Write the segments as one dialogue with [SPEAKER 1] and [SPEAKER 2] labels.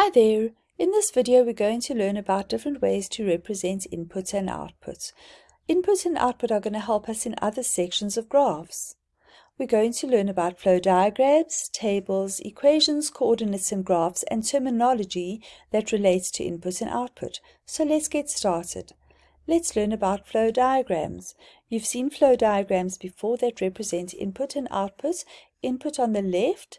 [SPEAKER 1] Hi there! In this video we're going to learn about different ways to represent input and output. Input and output are going to help us in other sections of graphs. We're going to learn about flow diagrams, tables, equations, coordinates and graphs, and terminology that relates to input and output. So let's get started. Let's learn about flow diagrams. You've seen flow diagrams before that represent input and output. Input on the left,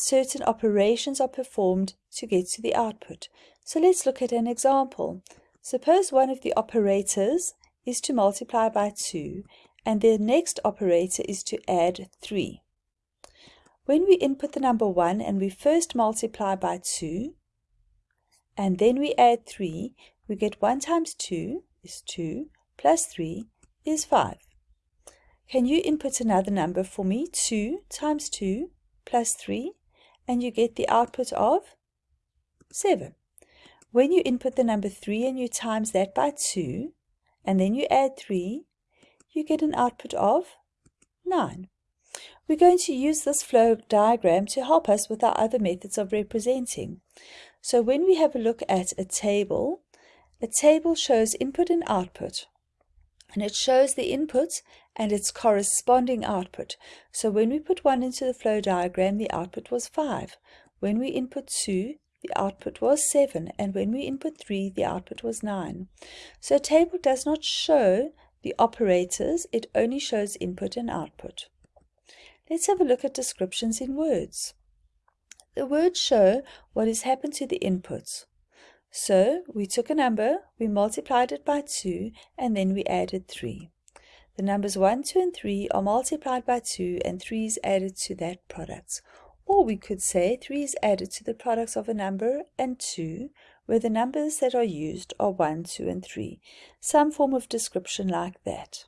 [SPEAKER 1] certain operations are performed to get to the output. So let's look at an example. Suppose one of the operators is to multiply by 2 and the next operator is to add 3. When we input the number 1 and we first multiply by 2 and then we add 3, we get 1 times 2 is 2 plus 3 is 5. Can you input another number for me? 2 times 2 plus 3 and you get the output of 7. When you input the number 3 and you times that by 2, and then you add 3, you get an output of 9. We're going to use this flow diagram to help us with our other methods of representing. So when we have a look at a table, a table shows input and output and it shows the input and its corresponding output. So when we put 1 into the flow diagram, the output was 5. When we input 2, the output was 7, and when we input 3, the output was 9. So a table does not show the operators, it only shows input and output. Let's have a look at descriptions in words. The words show what has happened to the inputs. So we took a number, we multiplied it by 2, and then we added 3. The numbers 1, 2, and 3 are multiplied by 2, and 3 is added to that product. Or we could say 3 is added to the products of a number and 2, where the numbers that are used are 1, 2, and 3. Some form of description like that.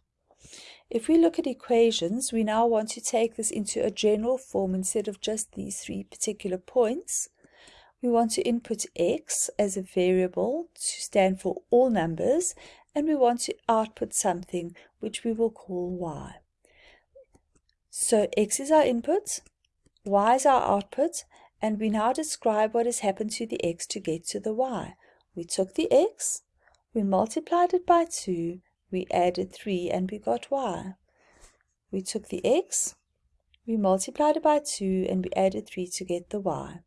[SPEAKER 1] If we look at equations, we now want to take this into a general form instead of just these three particular points. We want to input x as a variable to stand for all numbers, and we want to output something which we will call y. So x is our input, y is our output, and we now describe what has happened to the x to get to the y. We took the x, we multiplied it by 2, we added 3, and we got y. We took the x, we multiplied it by 2, and we added 3 to get the y.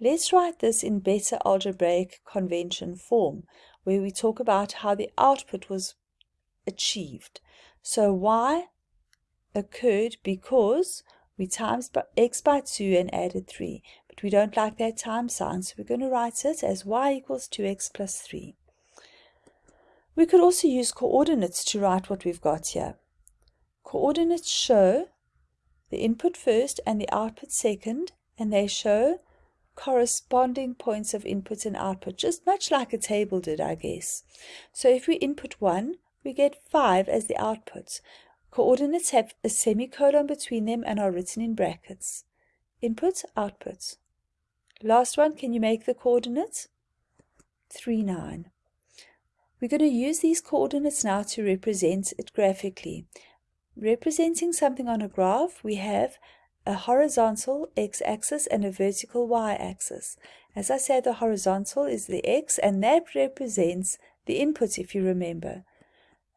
[SPEAKER 1] Let's write this in better algebraic convention form, where we talk about how the output was achieved. So y occurred because we times x by 2 and added 3. But we don't like that time sign, so we're going to write it as y equals 2x plus 3. We could also use coordinates to write what we've got here. Coordinates show the input first and the output second, and they show corresponding points of input and output, just much like a table did, I guess. So if we input 1, we get 5 as the output. Coordinates have a semicolon between them and are written in brackets. Input, output. Last one, can you make the coordinates? 3, 9. We're going to use these coordinates now to represent it graphically. Representing something on a graph, we have a horizontal x-axis and a vertical y-axis. As I said, the horizontal is the x, and that represents the input, if you remember.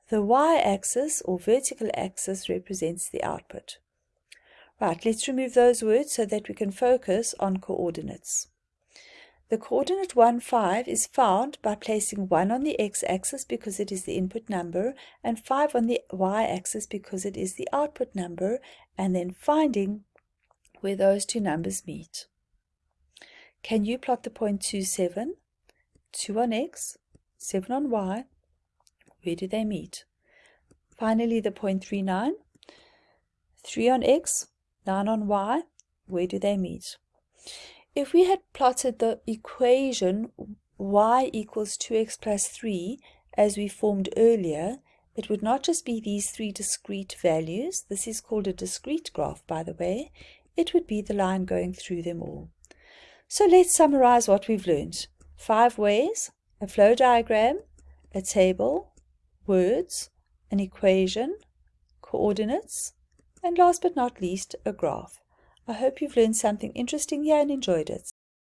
[SPEAKER 1] The y-axis or vertical axis represents the output. Right, let's remove those words so that we can focus on coordinates. The coordinate 1, 5 is found by placing 1 on the x-axis because it is the input number and 5 on the y-axis because it is the output number and then finding where those two numbers meet. Can you plot the point 2, 7? 2 on x, 7 on y. Where do they meet? Finally, the point 3, 9. 3 on x, 9 on y. Where do they meet? If we had plotted the equation y equals 2x plus 3 as we formed earlier, it would not just be these three discrete values. This is called a discrete graph, by the way it would be the line going through them all. So let's summarize what we've learned. Five ways, a flow diagram, a table, words, an equation, coordinates, and last but not least, a graph. I hope you've learned something interesting here and enjoyed it.